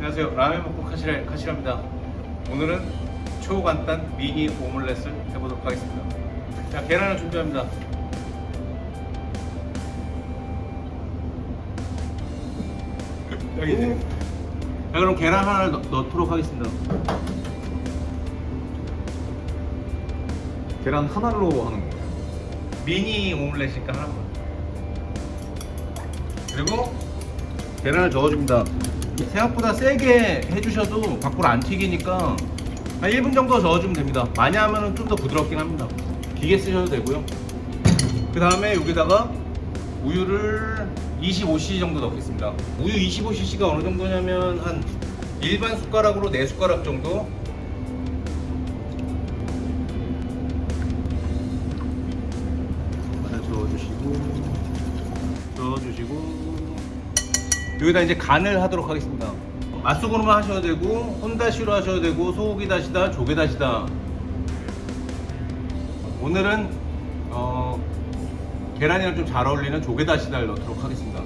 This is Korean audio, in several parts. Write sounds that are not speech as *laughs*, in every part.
안녕하세요. 라면 먹고 카시라, 카시라입니다. 오늘은 초간단 미니 오믈렛을 해보도록 하겠습니다. 자, 계란을 준비합니다. 여기 있네. 자, 그럼 계란 하나를 넣, 넣도록 하겠습니다. 계란 하나로 하는 거예요. 미니 오믈렛이니까 하나만. 그리고 계란을 저어줍니다. 생각보다 세게 해주셔도 밖으로 안 튀기니까 한 1분 정도 저어주면 됩니다. 많이 하면 좀 더 부드럽긴 합니다. 기계 쓰셔도 되고요. 그 다음에 여기다가 우유를 25cc 정도 넣겠습니다. 우유 25cc가 어느 정도냐면 한 일반 숟가락으로 4숟가락 정도 저어주시고 저어주시고 여기다 이제 간을 하도록 하겠습니다. 맛소금으로만 하셔도 되고 혼다시로 하셔도 되고 소고기 다시다 조개 다시다. 오늘은 어, 계란이랑 좀 잘 어울리는 조개 다시다를 넣도록 하겠습니다.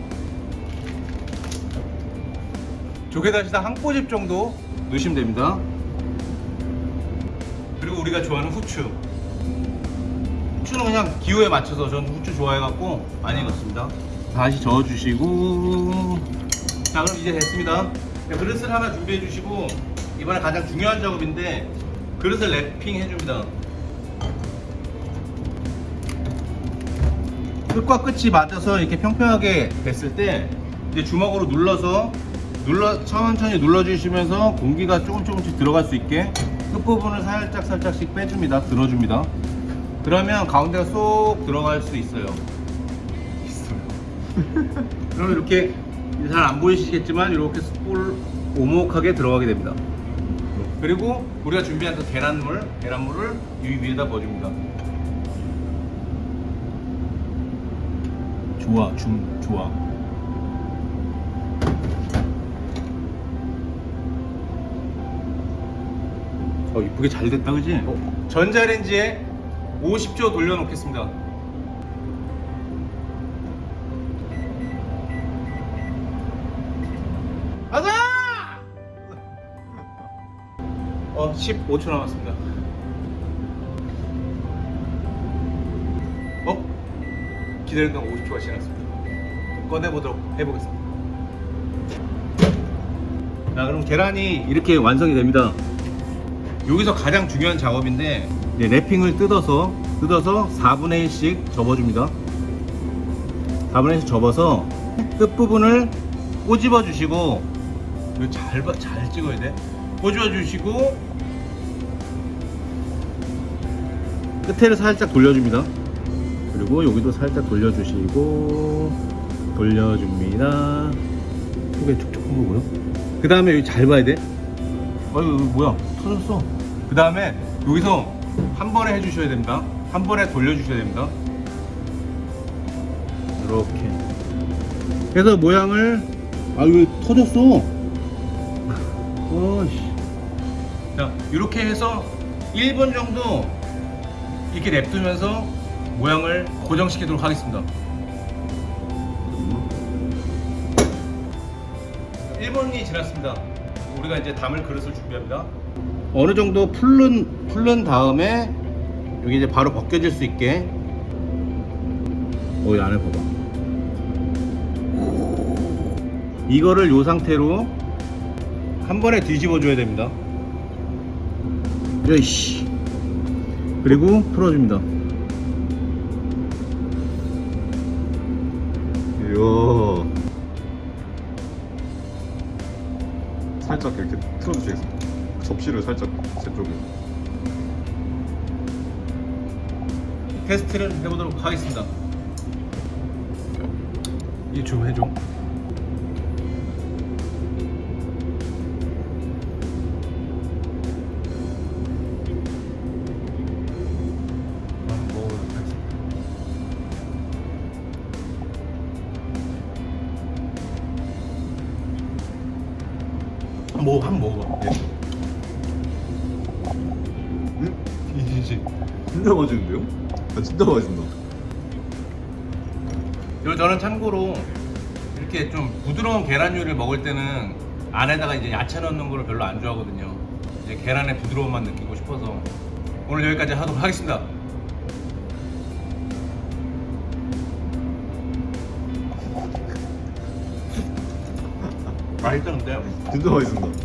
조개 다시다 한 꼬집 정도 넣으시면 됩니다. 그리고 우리가 좋아하는 후추. 후추는 그냥 기호에 맞춰서 저는 후추 좋아해갖고 많이 넣습니다. 다시 저어주시고 자 그럼 이제 됐습니다. 자, 그릇을 하나 준비해 주시고 이번에 가장 중요한 작업인데 그릇을 랩핑 해줍니다. 끝과 끝이 맞아서 이렇게 평평하게 됐을 때 이제 주먹으로 눌러서 눌러 천천히 눌러주시면서 공기가 조금 조금씩 들어갈 수 있게 끝부분을 살짝 살짝씩 빼줍니다. 들어줍니다. 그러면 가운데가 쏙 들어갈 수 있어요. *laughs* 있어요. 그럼 이렇게 잘 안 보이시겠지만 이렇게 볼 오목하게 들어가게 됩니다. 그리고 우리가 준비한 그 계란물, 계란물을 이 위에다 넣어줍니다. 좋아, 줌, 좋아. 어, 이쁘게 잘 됐다, 그지? 어? 전자레인지에 50초 돌려 놓겠습니다. 어, 15초 남았습니다. 어? 기다렸던 50초가 지났습니다. 꺼내보도록 해보겠습니다. 자, 그럼 계란이 이렇게 완성이 됩니다. 여기서 가장 중요한 작업인데 이제 랩핑을 뜯어서 뜯어서 4분의 1씩 접어줍니다 4분의 1씩 접어서 끝부분을 꼬집어 주시고 이거 잘, 봐- 잘 찍어야 돼 꼬집어 주시고 끝에를 살짝 돌려줍니다. 그리고 여기도 살짝 돌려주시고 돌려줍니다. 속에 촉촉한 거 보여? 그 다음에 여기 잘 봐야 돼. 어이 뭐야? 터졌어. 그 다음에 여기서 한 번에 해주셔야 됩니다. 한 번에 돌려주셔야 됩니다. 이렇게. 그래서 모양을 아 이거 터졌어. *laughs* 어이씨 자 이렇게 해서 1분 정도 이렇게 냅두면서 모양을 고정시키도록 하겠습니다 1분이 지났습니다. 우리가 이제 담을 그릇을 준비합니다. 어느 정도 풀른 풀른 다음에 여기 이제 바로 벗겨질 수 있게. 어, 이 안에 봐봐. 이거를 이 상태로 한 번에 뒤집어 줘야 됩니다. 여이씨. 그리고 풀어줍니다. 이야. 살짝 이렇게 틀어주시겠습니다. 접시를 살짝 제 쪽에. 테스트를 해보도록 하겠습니다. 이좀 해줘. 뭐, 한 먹어. 예. 응? 이지 진짜 맛있는데요? 아, 진짜 맛있나? 그리고 저는 참고로 이렇게 좀 부드러운 계란 요리를 먹을 때는 안에다가 이제 야채 넣는 거를 별로 안 좋아하거든요. 이제 계란의 부드러움만 느끼고 싶어서 오늘 여기까지 하도록 하겠습니다. 맛있던데? 진짜 맛있습니다